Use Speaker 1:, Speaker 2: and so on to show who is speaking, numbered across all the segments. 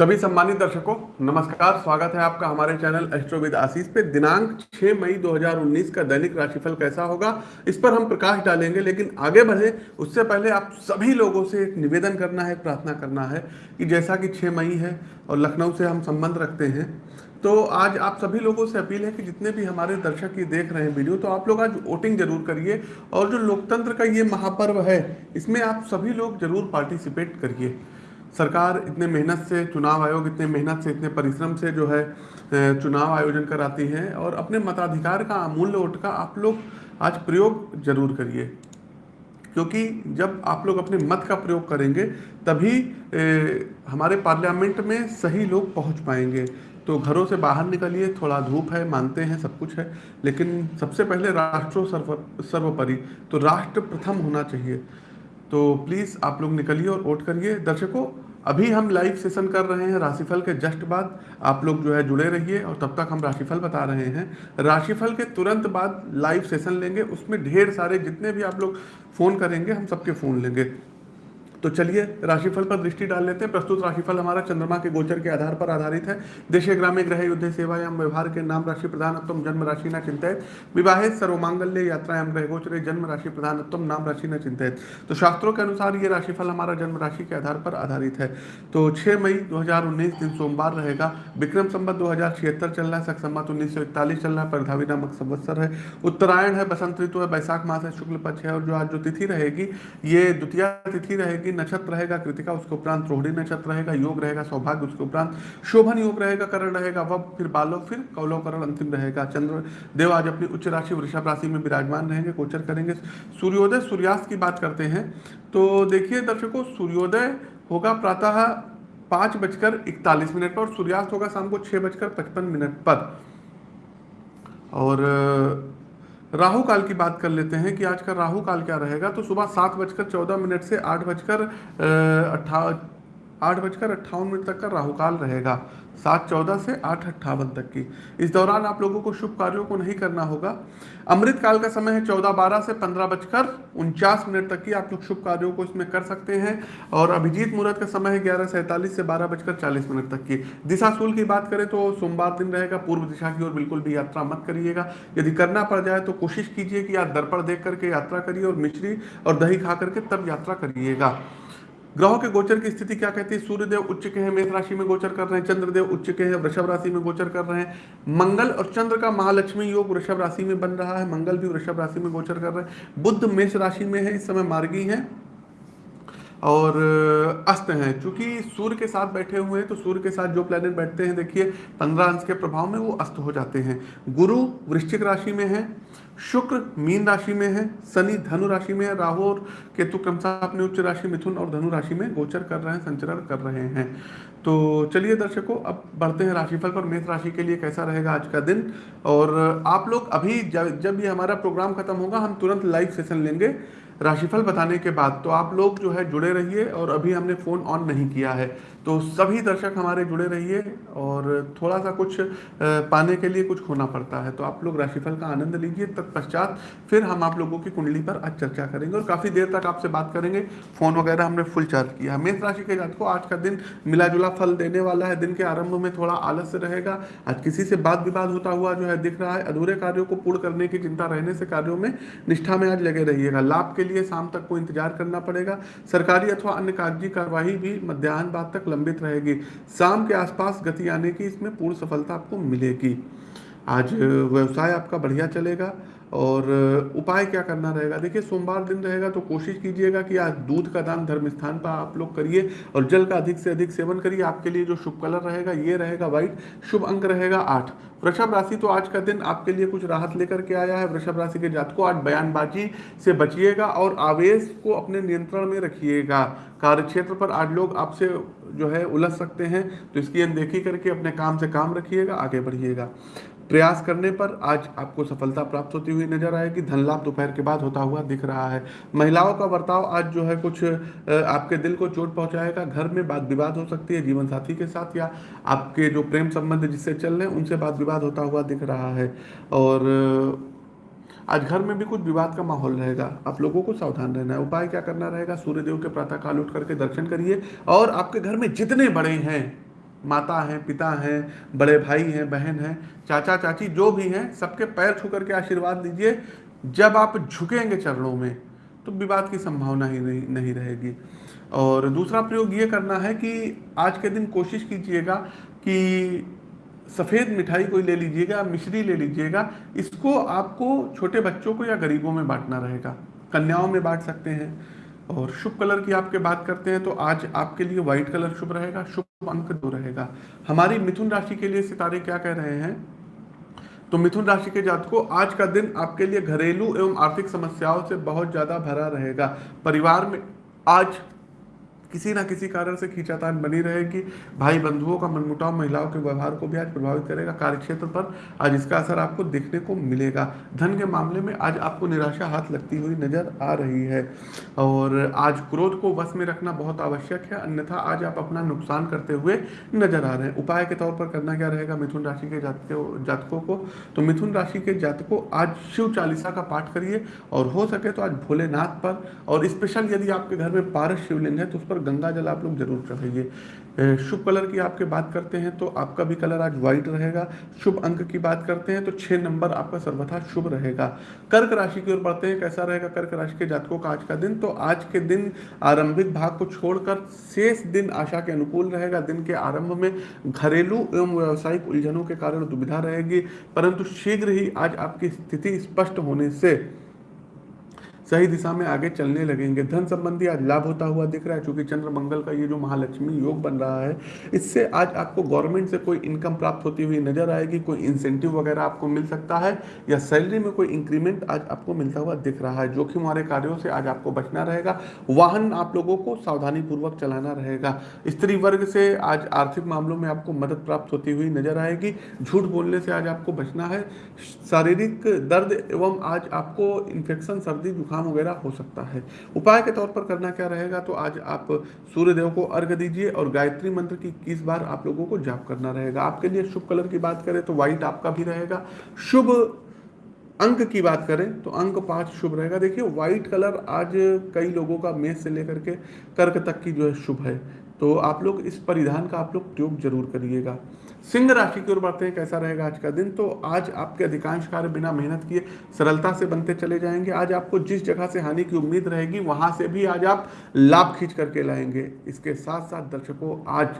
Speaker 1: सभी सम्मानित दर्शकों, नमस्कार, स्वागत है आपका हमारे चैनल एस्ट्रोविद आशीष पे। दिनांक 6 मई 2019 का दैनिक राशिफल कैसा होगा, इस पर हम प्रकाश डालेंगे, लेकिन आगे बढ़े, उससे पहले आप सभी लोगों से एक निवेदन करना है प्रार्थना करना है, कि जैसा कि 6 मई है और लखनऊ से हम संबंध रखते हैं तो आज आप सभी लोगों से अपील है कि जितने भी हमारे दर्शक ये देख रहे हैं वीडियो तो आप लोग आज वोटिंग ज़रूर करिए, और जो लोकतंत्र का ये महापर्व है, इसमें आप सभी लोग ज़रूर पार्टिसिपेट करिए। सरकार इतने मेहनत से चुनाव आयोग इतने मेहनत से इतने परिश्रम से जो है चुनाव आयोजन कराती हैं और अपने मताधिकार का अमूल्य वोट का आप लोग आज प्रयोग ज़रूर करिए। क्योंकि जब आप लोग अपने मत का प्रयोग करेंगे तभी ए, हमारे पार्लियामेंट में सही लोग पहुँच पाएँगे। तो घरों से बाहर निकलिए थोड़ा धूप है मानते हैं सब कुछ है लेकिन सबसे पहले राष्ट्रों सर्व सर्वोपरि तो राष्ट्र प्रथम होना चाहिए। तो प्लीज़ आप लोग निकलिए और वोट करिए। दर्शकों, अभी हम लाइव सेशन कर रहे हैं राशिफल के जस्ट बाद। आप लोग जो है जुड़े रहिए और तब तक हम राशिफल बता रहे हैं। राशिफल के तुरंत बाद लाइव सेशन लेंगे। उसमें ढेर सारे जितने भी आप लोग फ़ोन करेंगे, हम सबके फ़ोन लेंगे। तो चलिए, राशिफल पर दृष्टि डाल लेते हैं। प्रस्तुत राशिफल हमारा चंद्रमा के गोचर के आधार पर आधारित है। देशे ग्रामीण ग्रह युद्ध सेवा एवं व्यवहार के नाम राशि प्रधानत्म जन्म राशि न चिंतित। विवाहित सर्वमांगल्य यात्रा एवं ग्रह गोचर जन्म राशि प्रधानत्म नाम राशि न चिंतित। तो शास्त्रों के अनुसार ये राशिफल हमारा जन्म राशि के आधार पर आधारित है। तो छह मई दो हज़ार उन्नीस दिन सोमवार रहेगा। विक्रम संबत दो चल रहा है। सख संबत उन्नीस चल रहा है। परधावी नामक संवत्सर है। उत्तरायण है, बसंत ऋतु है, बैसाख मास है, शुक्ल पक्ष है और जो आज जो तिथि रहेगी, ये द्वितीय तिथि रहेगी। की नक्षत्र रहेगा कृतिका, उसके उपरांत रोहिणी नक्षत्र रहेगा, योग रहेगा, सौभाग्य, उसके उपरांत शोभन योग रहेगा, करण रहेगा वह फिर बालो फिर कौलो करण अंतिम रहेगा। चंद्र, देव आज अपनी उच्च राशि, वृषभ राशि में विराजमान रहेंगे, गोचर करेंगे। सूर्योदय, सूर्यास्त की बात करते हैं। तो देखिए दर्शकों, सूर्योदय होगा प्रातः पाँच बजकर इकतालीस मिनट पर और सूर्यास्त होगा शाम को छः बजकर पचपन मिनट पर। और राहु काल की बात कर लेते हैं कि आज का राहु काल क्या रहेगा? तो सुबह सात बजकर चौदह मिनट से आठ बजकर अट्ठा आठ बजकर अट्ठावन मिनट तक का राहु काल रहेगा। सात चौदह से आठ अट्ठावन तक की। इस दौरान आप लोगों को शुभ कार्यों को नहीं करना होगा। अमृत काल का समय है चौदह बारह से पंद्रह बजकर उनचास मिनट तक की। आप लोग शुभ कार्यों को इसमें कर सकते हैं। और अभिजीत मुहूर्त का समय है ग्यारह सैंतालीस से बारह बजकर चालीस मिनट तक की। दिशा सूल की बात करें तो सोमवार दिन रहेगा। पूर्व दिशा की ओर बिल्कुल भी यात्रा मत करिएगा। यदि करना पड़ जाए तो कोशिश कीजिए कि आप दर्पण देख करके यात्रा करिए और मिश्री और दही खा करके तब यात्रा करिएगा। ग्रहों के गोचर की स्थिति क्या कहती है? सूर्यदेव उच्च के हैं, मेष राशि में गोचर कर रहे हैं, चंद्रदेव उच्च के हैं, वृषभ राशि में गोचर कर रहे हैं। मंगल और चंद्र का महालक्ष्मी योग वृषभ राशि में बन रहा है। मंगल भी वृषभ राशि में गोचर कर रहे हैं। बुद्ध मेष राशि में है, इस समय मार्गी है। और अस्त हैं। चूँकि सूर्य के साथ बैठे हुए हैं तो सूर्य के साथ जो प्लेनेट बैठते हैं, देखिए, पंद्रह अंश के प्रभाव में वो अस्त हो जाते हैं। गुरु वृश्चिक राशि में है, शुक्र मीन राशि में है, शनि धनु राशि में है, राहु और केतु क्रमशः अपने उच्च राशि मिथुन और धनु राशि में गोचर कर रहे हैं, संचरण कर रहे हैं। तो चलिए दर्शकों, अब बढ़ते हैं राशिफल पर। मेष राशि के लिए कैसा रहेगा आज का दिन? और आप लोग अभी जब जब ये हमारा प्रोग्राम खत्म होगा, हम तुरंत लाइव सेशन लेंगे। राशिफल बताने के बाद तो आप लोग जो है जुड़े रहिए और अभी हमने फ़ोन ऑन नहीं किया है। तो सभी दर्शक हमारे जुड़े रहिए और थोड़ा सा कुछ पाने के लिए कुछ खोना पड़ता है। तो आप लोग राशिफल का आनंद लीजिए, तत्पश्चात फिर हम आप लोगों की कुंडली पर आज चर्चा करेंगे और काफ़ी देर तक आपसे बात करेंगे। फ़ोन वगैरह हमने फुल चार्ज किया। है मेष राशि के जात को आज का दिन मिला जुला फल देने वाला है। दिन के आरंभ में थोड़ा आलस्य रहेगा। आज किसी से बात विवाद होता हुआ जो है दिख रहा है। अधूरे कार्यों को पूर्ण करने की चिंता रहने से कार्यों में निष्ठा में आज लगे रहिएगा। लाभ के लिए शाम तक को इंतज़ार करना पड़ेगा। सरकारी अथवा अन्य कागज़ी कार्यवाही भी मध्यान्ह बाद तक लंबित रहेगी। शाम के आसपास गति आने की इसमें पूर्ण सफलता आपको मिलेगी। आज व्यवसाय आपका बढ़िया चलेगा। और उपाय क्या करना रहेगा? देखिए, सोमवार दिन रहेगा तो कोशिश कीजिएगा कि आज दूध का दान धर्म स्थान पर आप लोग करिए और जल का अधिक से अधिक सेवन करिए। आपके लिए जो शुभ कलर रहेगा, ये रहेगा व्हाइट। शुभ अंक रहेगा आठ। वृषभ राशि तो आज का दिन आपके लिए कुछ राहत लेकर के आया है। वृषभ राशि के जात को आज बयानबाजी से बचिएगा और आवेश को अपने नियंत्रण में रखिएगा। कार्य क्षेत्र पर आज लोग आपसे जो है उलझ सकते हैं तो इसकी अनदेखी करके अपने काम से काम रखिएगा, आगे बढ़िएगा। प्रयास करने पर आज आपको सफलता प्राप्त होती हुई नज़र आएगी। धन लाभ दोपहर के बाद होता हुआ दिख रहा है। महिलाओं का बर्ताव आज जो है कुछ आपके दिल को चोट पहुंचाएगा। घर में बात विवाद हो सकती है जीवन साथी के साथ या आपके जो प्रेम संबंध जिससे चल रहे हैं, उनसे बात विवाद होता हुआ दिख रहा है। और आज घर में भी कुछ विवाद का माहौल रहेगा। आप लोगों को सावधान रहना है। उपाय क्या करना रहेगा? सूर्यदेव के प्रातः काल उठ करके दर्शन करिए। और आपके घर में जितने बड़े हैं माता हैं पिता हैं बड़े भाई हैं बहन हैं चाचा चाची जो भी हैं सबके पैर छू करके आशीर्वाद दीजिए। जब आप झुकेंगे चरणों में तो विवाद की संभावना ही नहीं, नहीं रहेगी। और दूसरा प्रयोग ये करना है कि आज के दिन कोशिश कीजिएगा कि सफ़ेद मिठाई कोई ले लीजिएगा मिश्री ले लीजिएगा। इसको आपको छोटे बच्चों को या गरीबों में बांटना रहेगा। कन्याओं में बांट सकते हैं। और शुभ कलर की आपके बात करते हैं तो आज आपके लिए व्हाइट कलर शुभ रहेगा, शुभ अंक दो रहेगा। हमारी मिथुन राशि के लिए सितारे क्या कह रहे हैं? तो मिथुन राशि के जातकों, आज का दिन आपके लिए घरेलू एवं आर्थिक समस्याओं से बहुत ज़्यादा भरा रहेगा। परिवार में आज किसी ना किसी कारण से खींचातान बनी रहेगी। भाई बंधुओं का मनमुटाव महिलाओं के व्यवहार को भी आज प्रभावित करेगा। कार्यक्षेत्र पर आज इसका असर आपको देखने को मिलेगा। धन के मामले में आज आपको निराशा हाथ लगती हुई नज़र आ रही है। और आज क्रोध को वश में रखना बहुत आवश्यक है, अन्यथा आज आप अपना नुकसान करते हुए नज़र आ रहे हैं। उपाय के तौर पर करना क्या रहेगा? मिथुन राशि के जातकों को। तो मिथुन राशि के जातकों, आज शिव चालीसा का पाठ करिए। और हो सके तो आज भोलेनाथ पर। और स्पेशल यदि आपके घर में पारस शिवलिंग है तो उस पर गंगा जल आप लोग ज़रूर चढ़ाइए शुभ कलर की आपके बात करते हैं तो आपका भी कलर आज व्हाइट रहेगा। शुभ अंक की बात करते हैं तो छह नंबर आपका सर्वथा शुभ रहेगा। कर्क राशि की ओर बढ़ते हैं, कैसा रहेगा कर्क राशि के जातकों का आज का दिन? तो आज के दिन आरंभिक भाग को छोड़कर शेष दिन आशा के अनुकूल रहेगा। दिन के आरंभ में घरेलू एवं व्यावसायिक उलझनों के कारण दुविधा रहेगी, परंतु शीघ्र ही आज आपकी स्थिति स्पष्ट होने से सही दिशा में आगे चलने लगेंगे। धन संबंधी आज लाभ होता हुआ दिख रहा है, क्योंकि चंद्र मंगल का ये जो महालक्ष्मी योग बन रहा है, इससे आज आपको गवर्नमेंट से कोई इनकम प्राप्त होती हुई नज़र आएगी, कोई इंसेंटिव वगैरह आपको मिल सकता है, या सैलरी में कोई इंक्रीमेंट आज आपको मिलता हुआ दिख रहा है। जोखिम वाले कार्यों से आज आपको बचना रहेगा, वाहन आप लोगों को सावधानी पूर्वक चलाना रहेगा। स्त्री वर्ग से आज आर्थिक मामलों में आपको मदद प्राप्त होती हुई नज़र आएगी, झूठ बोलने से आज आपको बचना है, शारीरिक दर्द एवं आज आपको इन्फेक्शन सर्दी, जुकाम जुकाम वगैरह हो सकता है। उपाय के तौर पर करना क्या रहेगा तो आज आप सूर्य देव को अर्घ दीजिए और गायत्री मंत्र की किस बार आप लोगों को जाप करना रहेगा। आपके लिए शुभ कलर की बात करें तो व्हाइट आपका भी रहेगा। शुभ अंक की बात करें तो अंक पाँच शुभ रहेगा। देखिए व्हाइट कलर आज कई लोगों का मेष से लेकर के कर्क तक की जो है शुभ है। तो आप लोग इस परिधान का आप लोग प्रयोग ज़रूर करिएगा। सिंह राशि की ओर बढ़ते हैं, कैसा रहेगा आज का दिन? तो आज आपके अधिकांश कार्य बिना मेहनत किए सरलता से बनते चले जाएँगे। आज आपको जिस जगह से हानि की उम्मीद रहेगी, वहाँ से भी आज आप लाभ खींच करके लाएँगे। इसके साथ साथ दर्शकों, आज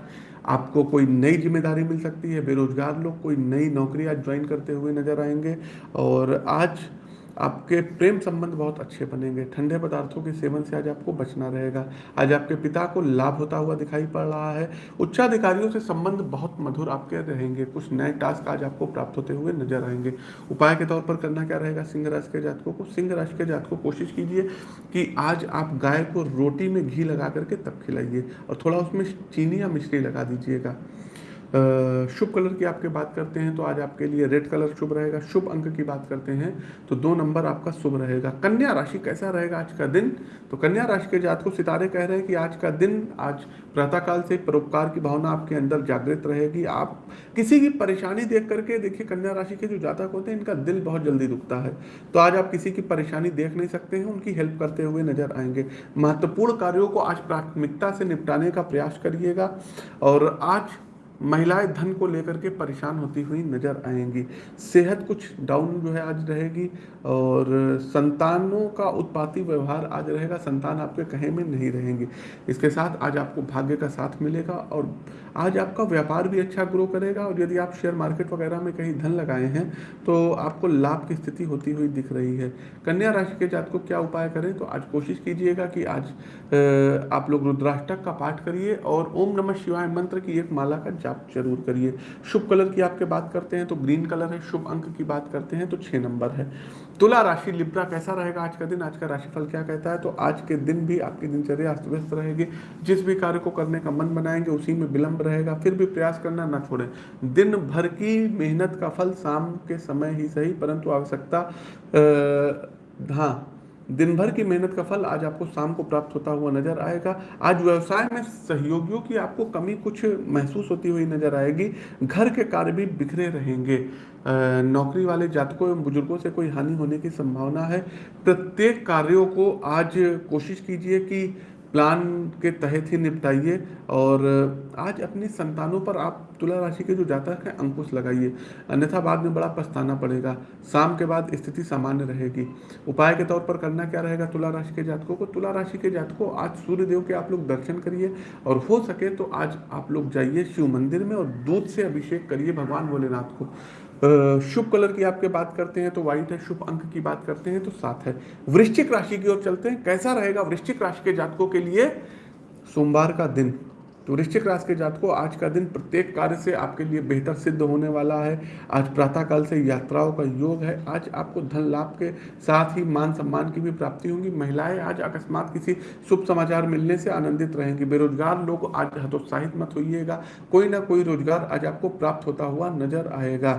Speaker 1: आपको कोई नई ज़िम्मेदारी मिल सकती है। बेरोजगार लोग कोई नई नौकरी आज ज्वाइन करते हुए नज़र आएँगे। और आज आपके प्रेम संबंध बहुत अच्छे बनेंगे। ठंडे पदार्थों के सेवन से आज आपको बचना रहेगा। आज आपके पिता को लाभ होता हुआ दिखाई पड़ रहा है। उच्चाधिकारियों से संबंध बहुत मधुर आपके रहेंगे। कुछ नए टास्क आज आपको प्राप्त होते हुए नज़र आएँगे। उपाय के तौर पर करना क्या रहेगा? सिंह राशि के जातकों को सिंह राशि के जातकों कोशिश कीजिए कि आज आप गाय को रोटी में घी लगा करके तब खिलाइए और थोड़ा उसमें चीनी या मिश्री लगा दीजिएगा। शुभ कलर की आपके बात करते हैं तो आज आपके लिए रेड कलर शुभ रहेगा। शुभ अंक की बात करते हैं तो दो नंबर आपका शुभ रहेगा। कन्या राशि कैसा रहेगा आज का दिन? तो कन्या राशि के जात को सितारे कह रहे हैं कि आज का दिन, आज प्रातःकाल से परोपकार की भावना आपके अंदर जागृत रहेगी। आप किसी की परेशानी देख करके, देखिए कन्या राशि के जो जातक होते हैं, इनका दिल बहुत जल्दी दुखता है। तो आज आप किसी की परेशानी देख नहीं सकते हैं, उनकी हेल्प करते हुए नज़र आएँगे। महत्वपूर्ण कार्यों को आज प्राथमिकता से निपटाने का प्रयास करिएगा। और आज महिलाएँ धन को लेकर के परेशान होती हुई नज़र आएँगी। सेहत कुछ डाउन जो है आज रहेगी और संतानों का उत्पाती व्यवहार आज रहेगा। संतान आपके कहे में नहीं रहेंगे। इसके साथ आज आपको भाग्य का साथ मिलेगा और आज आपका व्यापार भी अच्छा ग्रो करेगा और यदि आप शेयर मार्केट वगैरह में कहीं धन लगाए हैं तो आपको लाभ की स्थिति होती हुई दिख रही है। कन्या राशि के जात को क्या उपाय करें तो आज कोशिश कीजिएगा कि आज आप लोग रुद्राष्टक का पाठ करिए और ओम नमः शिवाय मंत्र की एक माला का जाप ज़रूर करिए। शुभ कलर की आपके बात करते हैं तो ग्रीन कलर है, शुभ अंक की बात करते हैं तो छह नंबर है। तुला राशि लिब्रा कैसा रहेगा आज का दिन? आज का राशिफल क्या कहता है? तो आज के दिन भी आपकी दिनचर्या अस्त व्यस्त रहेगी। जिस भी कार्य को करने का मन बनाएँगे, उसी में विलंब रहेगा। फिर भी प्रयास करना ना छोड़ें। दिन भर की मेहनत का फल शाम के समय ही सही, परंतु आवश्यकता हाँ दिन भर की मेहनत का फल आज आपको शाम को प्राप्त होता हुआ नज़र आएगा। आज व्यवसाय में सहयोगियों की आपको कमी कुछ महसूस होती हुई नज़र आएगी। घर के कार्य भी बिखरे रहेंगे। नौकरी वाले जातकों एवं बुज़ुर्गों से कोई हानि होने की संभावना है। प्रत्येक कार्यों को आज कोशिश कीजिए कि प्लान के तहत ही निपटाइए और आज अपनी संतानों पर आप तुला राशि के जो जातक हैं, अंकुश लगाइए। अन्यथा बाद में बड़ा पछताना पड़ेगा। शाम के बाद स्थिति सामान्य रहेगी। उपाय के तौर पर करना क्या रहेगा तुला राशि के जातकों को? तुला राशि के जातकों, आज सूर्य देव के आप लोग दर्शन करिए और हो सके तो आज आप लोग जाइए शिव मंदिर में और दूध से अभिषेक करिए भगवान भोलेनाथ को। शुभ कलर की आपके बात करते हैं तो व्हाइट है, शुभ अंक की बात करते हैं तो सात है। वृश्चिक राशि की ओर चलते हैं। कैसा रहेगा वृश्चिक राशि के जातकों के लिए? सोमवार का दिन। तो वृश्चिक राशि के जातकों, आज का दिन प्रत्येक कार्य से आपके लिए बेहतर सिद्ध होने वाला है। आज प्रातःकाल से यात्राओं का योग है। आज आपको धन लाभ के साथ ही मान सम्मान की भी प्राप्ति होगी। महिलाएँ आज अकस्मात किसी शुभ समाचार मिलने से आनंदित रहेंगी। बेरोजगार लोग आज हतोत्साहित मत होइएगा। कोई ना कोई रोज़गार आज आपको प्राप्त होता हुआ नज़र आएगा।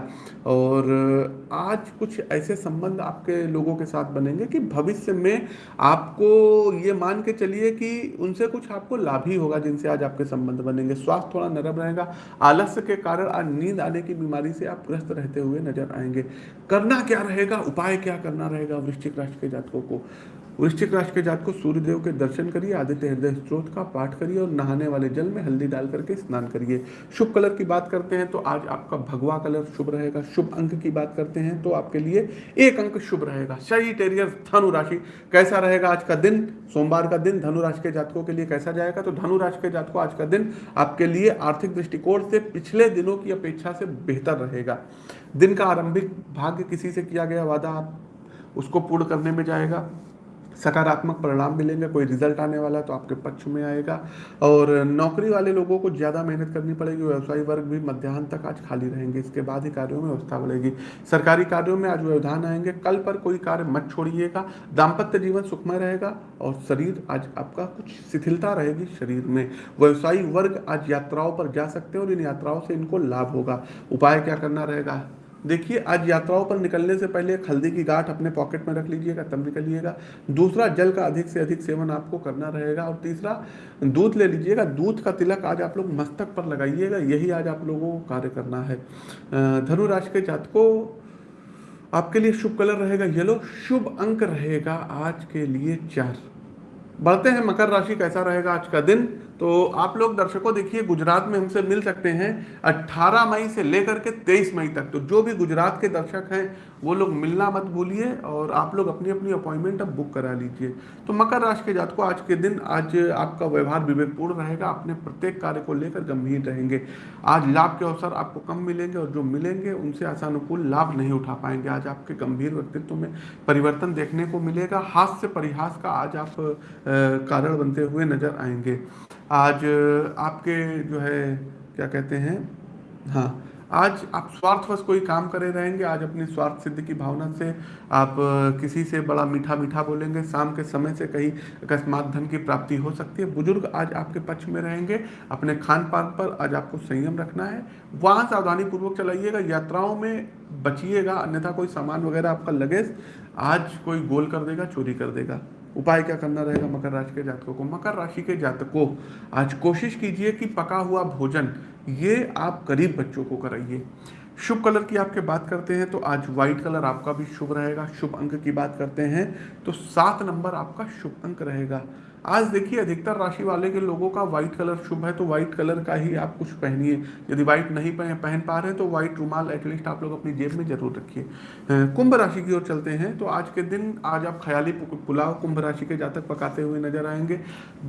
Speaker 1: और आज कुछ ऐसे संबंध आपके लोगों के साथ बनेंगे कि भविष्य में आपको ये मान के चलिए कि उनसे कुछ आपको लाभ ही होगा जिनसे आज आपके बनेंगे, स्वास्थ्य थोड़ा नरम रहेगा, आलस्य के कारण आज नींद आने की बीमारी से आप ग्रस्त रहते हुए नज़र आएँगे। करना क्या रहेगा? उपाय क्या करना रहेगा वृश्चिक राशि के जातकों को? वृश्चिक राशि के जात को सूर्यदेव के दर्शन करिए, आदित्य हृदय स्त्रोत का पाठ करिए और नहाने वाले जल में हल्दी डाल करके स्नान करिए। शुभ कलर की बात करते हैं तो आज आपका भगवा कलर शुभ रहेगा। शुभ अंक की बात करते हैं तो आपके लिए एक अंक शुभ रहेगा। सही टेरियर धनु राशि कैसा रहेगा आज का दिन? सोमवार का दिन धनु राशि के जातकों के लिए कैसा जाएगा? तो धनु राशि के जातकों आज का दिन आपके लिए आर्थिक दृष्टिकोण से पिछले दिनों की अपेक्षा से बेहतर रहेगा। दिन का आरंभिक भाग्य किसी से किया गया वादा आप उसको पूर्ण करने में जाएगा। सकारात्मक परिणाम मिलेंगे, कोई रिज़ल्ट आने वाला है तो आपके पक्ष में आएगा। और नौकरी वाले लोगों को ज़्यादा मेहनत करनी पड़ेगी, व्यवसायी वर्ग भी मध्याह्न तक आज खाली रहेंगे। इसके बाद ही कार्यों में व्यवस्था बढ़ेगी। सरकारी कार्यों में आज व्यवधान आएँगे। कल पर कोई कार्य मत छोड़िएगा। दाम्पत्य जीवन सुखमय रहेगा और शरीर आज आपका कुछ शिथिलता रहेगी शरीर में। व्यवसायी वर्ग आज यात्राओं पर जा सकते हैं और इन यात्राओं से इनको लाभ होगा। उपाय क्या करना रहेगा? देखिए, आज यात्राओं पर निकलने से पहले हल्दी की गांठ अपने पॉकेट में रख लीजिएगा, तब निकलिएगा दूसरा, जल का अधिक से अधिक सेवन आपको करना रहेगा। और तीसरा, दूध ले लीजिएगा। दूध का तिलक आज आप लोग मस्तक पर लगाइएगा। यही आज आप लोगों को कार्य करना है। धनु राशि के जातकों, आपके लिए शुभ कलर रहेगा येलो। शुभ अंक रहेगा आज के लिए चार। बढ़ते हैं मकर राशि, कैसा रहेगा आज का दिन? तो आप लोग दर्शकों देखिए, गुजरात में हमसे मिल सकते हैं 18 मई से लेकर के 23 मई तक। तो जो भी गुजरात के दर्शक हैं वो लोग मिलना मत भूलिए और आप लोग अपनी अपनी अपॉइंटमेंट अब बुक करा लीजिए। तो मकर राशि के जातकों, आज के दिन, आज आपका व्यवहार विवेकपूर्ण रहेगा, अपने प्रत्येक कार्य को लेकर गंभीर रहेंगे। आज लाभ के अवसर आपको कम मिलेंगे और जो मिलेंगे, उनसे आसानुकूल लाभ नहीं उठा पाएँगे। आज आपके गंभीर व्यक्तित्व में परिवर्तन देखने को मिलेगा। हास्य परिहास का आज आप कारण बनते हुए नज़र आएँगे। आज आपके जो है, क्या कहते हैं? हाँ आज आप स्वार्थवश कोई काम करे रहेंगे, आज अपनी स्वार्थ सिद्धि की भावना से आप किसी से बड़ा मीठा मीठा बोलेंगे, शाम के समय से कहीं अकस्मात धन की प्राप्ति हो सकती है। बुज़ुर्ग आज आपके पक्ष में रहेंगे, अपने खान पान पर आज आपको संयम रखना है। वहाँ सावधानी पूर्वक चलाइएगा, यात्राओं में बचिएगा, अन्यथा कोई सामान वगैरह आपका लगेज, आज कोई गोल कर देगा, चोरी कर देगा। उपाय क्या करना रहेगा मकर राशि के जातकों को? मकर राशि के जातकों, आज कोशिश कीजिए कि पका हुआ भोजन ये आप गरीब बच्चों को कराइए। शुभ कलर की आपके बात करते हैं तो आज व्हाइट कलर आपका भी शुभ रहेगा। शुभ अंक की बात करते हैं तो सात नंबर आपका शुभ अंक रहेगा। आज देखिए, अधिकतर राशि वाले के लोगों का व्हाइट कलर शुभ है तो व्हाइट कलर का ही आप कुछ पहनिए। यदि व्हाइट नहीं पहन पहन पा रहे तो व्हाइट रुमाल एटलीस्ट आप लोग अपनी जेब में ज़रूर रखिए। कुंभ राशि की ओर चलते हैं तो आज के दिन आज आप ख्याली पुलाव कुंभ राशि के जातक पकाते हुए नज़र आएँगे।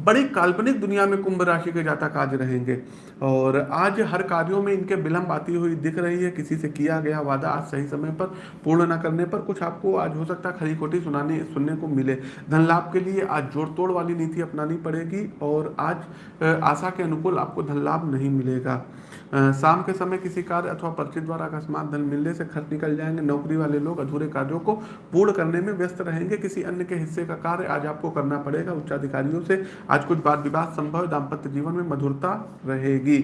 Speaker 1: बड़ी काल्पनिक दुनिया में कुंभ राशि के जातक आज रहेंगे, और आज हर कार्यों में इनके विलंब आती हुई दिख रही है। किसी से किया गया वादा आज सही समय पर पूर्ण न करने पर कुछ आपको आज हो सकता है खरी खोटी सुनाने, सुनने को मिले। धन लाभ के लिए आज जोड़ तोड़ वाली नीति अपनानी पड़ेगी और आज आशा के अनुकूल आपको धन लाभ नहीं मिलेगा। शाम के समय किसी कार्य अथवा पर्चे द्वारा अकस्मात धन मिलने से खर्च निकल जाएँगे। नौकरी वाले लोग अधूरे कार्यों को पूर्ण करने में व्यस्त रहेंगे। किसी अन्य के हिस्से का कार्य आज आपको करना पड़ेगा। उच्चाधिकारियों से आज कुछ बात विवाद संभव दाम्पत्य जीवन में मधुरता रहेगी।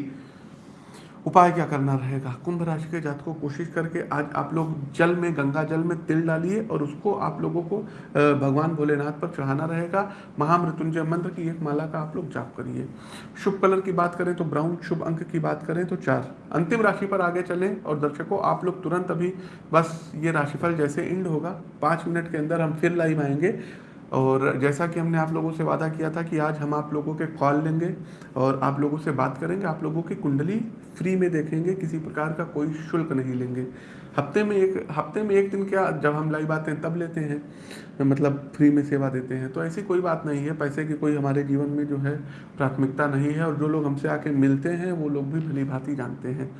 Speaker 1: उपाय क्या करना रहेगा? कुंभ राशि के जात को कोशिश करके आज आप लोग जल में, गंगा जल में तिल डालिए और उसको आप लोगों को भगवान भोलेनाथ पर चढ़ाना रहेगा। महामृत्युंजय मंत्र की एक माला का आप लोग जाप करिए। शुभ कलर की बात करें तो ब्राउन, शुभ अंक की बात करें तो चार। अंतिम राशि पर आगे चलें और दर्शकों, आप लोग तुरंत अभी बस ये राशिफल जैसे इंड होगा। पाँच मिनट के अंदर हम फिर लाइव आएँगे। और जैसा कि हमने आप लोगों से वादा किया था कि आज हम आप लोगों के कॉल लेंगे और आप लोगों से बात करेंगे, आप लोगों की कुंडली फ्री में देखेंगे, किसी प्रकार का कोई शुल्क नहीं लेंगे। हफ़्ते में एक, हफ़्ते में एक दिन क्या जब हम लाइव आते हैं, तब लेते हैं मतलब फ्री में सेवा देते हैं। तो ऐसी कोई बात नहीं है, पैसे की कोई हमारे जीवन में जो है प्राथमिकता नहीं है और जो लोग हमसे आके मिलते हैं, वो लोग भी भली भांति जानते हैं।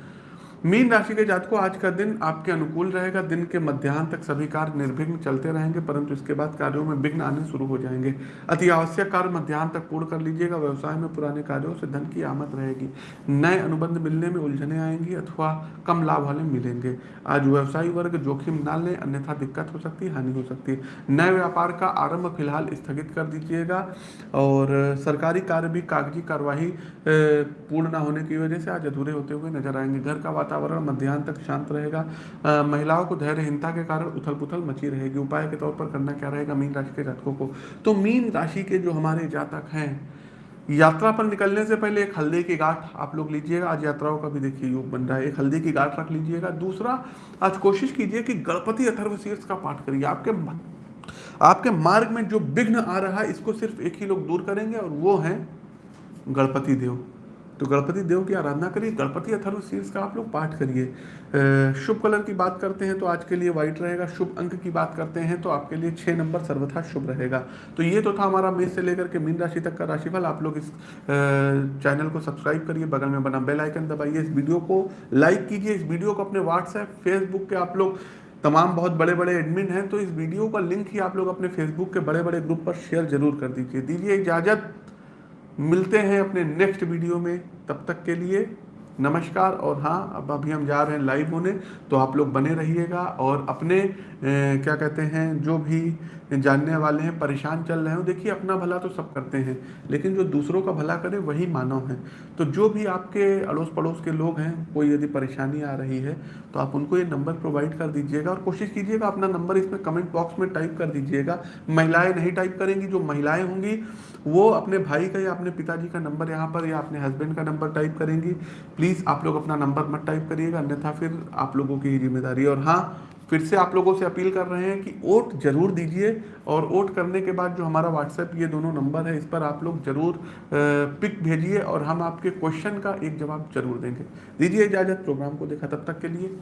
Speaker 1: मीन राशि के जातकों, आज का दिन आपके अनुकूल रहेगा। दिन के मध्याह्न तक सभी कार्य निर्विघ्न चलते रहेंगे, परंतु इसके बाद कार्यों में विघ्न आने शुरू हो जाएँगे। अति आवश्यक कार्य मध्याह्न तक पूर्ण कर लीजिएगा। व्यवसाय में पुराने कार्यों से धन की आमद रहेगी। नए अनुबंध मिलने में उलझने आएँगी अथवा कम लाभ वाले मिलेंगे। आज व्यवसायी वर्ग जोखिम ना लें, अन्यथा दिक्कत हो सकती है हानि हो सकती। है नए व्यापार का आरंभ फ़िलहाल स्थगित कर दीजिएगा और सरकारी कार्य भी कागज़ी कार्यवाही पूर्ण न होने की वजह से आज अधूरे होते हुए नज़र आएँगे। घर का मध्यान्ह तक शांत रहेगा। महिलाओं को धैर्यहीनता के कारण उथल पुथल मची रहेगी। उपाय के तौर पर करना क्या रहेगा? मीन राशि के जातकों को। तो मीन राशि के जो हमारे जातक हैं, यात्रा पर निकलने से पहले एक हल्दी की गांठ आप लोग लीजिएगा। आज यात्राओं का भी देखिए योग बन रहा है। एक हल्दी की गांठ रख लीजिएगा। दूसरा, आज कोशिश कीजिए कि गणपति अथर्व शीर्ष का पाठ करिए। आपके आपके मार्ग में जो विघ्न आ रहा है, इसको सिर्फ़ एक ही लोग दूर करेंगे और वो है गणपति देव। तो गणपति देव की आराधना करिए, गणपति अथर्व शीर्ष का आप लोग पाठ करिए। शुभ कलर की बात करते हैं तो आज के लिए व्हाइट रहेगा, शुभ अंक की बात करते हैं तो आपके लिए छः नंबर सर्वथा शुभ रहेगा। तो ये तो था हमारा मेष से लेकर के मीन राशि तक का राशिफल, आप लोग इस चैनल को सब्सक्राइब करिए, बगल में बना बेल आइकन दबाइए, इस वीडियो को लाइक कीजिए, इस वीडियो को अपने व्हाट्सएप फेसबुक के आप लोग तमाम बहुत बड़े बड़े एडमिन हैं तो इस वीडियो का लिंक ही आप लोग अपने फेसबुक के बड़े बड़े ग्रुप पर शेयर ज़रूर कर दीजिए। दीजिए इजाज़त। मिलते हैं अपने नेक्स्ट वीडियो में तब तक के लिए नमस्कार और हाँ अब अभी हम जा रहे हैं लाइव होने तो आप लोग बने रहिएगा और अपने ए, क्या कहते हैं जो भी जानने वाले हैं परेशान चल रहे हो देखिए अपना भला तो सब करते हैं लेकिन जो दूसरों का भला करे वही मानव है। तो जो भी आपके अड़ोस पड़ोस के लोग हैं कोई यदि परेशानी आ रही है तो आप उनको ये नंबर प्रोवाइड कर दीजिएगा और कोशिश कीजिएगा अपना नंबर इसमें कमेंट बॉक्स में टाइप कर दीजिएगा। महिलाएँ नहीं टाइप करेंगी जो महिलाएँ होंगी वो अपने भाई का या अपने पिताजी का नंबर यहाँ पर या अपने हस्बैंड का नंबर टाइप करेंगी। प्लीज़ आप लोग अपना नंबर मत टाइप करिएगा, अन्यथा फिर आप लोगों की ज़िम्मेदारी। और हाँ फिर से आप लोगों से अपील कर रहे हैं कि वोट ज़रूर दीजिए, और वोट करने के बाद जो हमारा व्हाट्सएप ये दोनों नंबर है, इस पर आप लोग ज़रूर पिक भेजिए, और हम आपके क्वेश्चन का एक जवाब ज़रूर देंगे। दीजिए इजाज़त प्रोग्राम को देखा तब तक के लिए।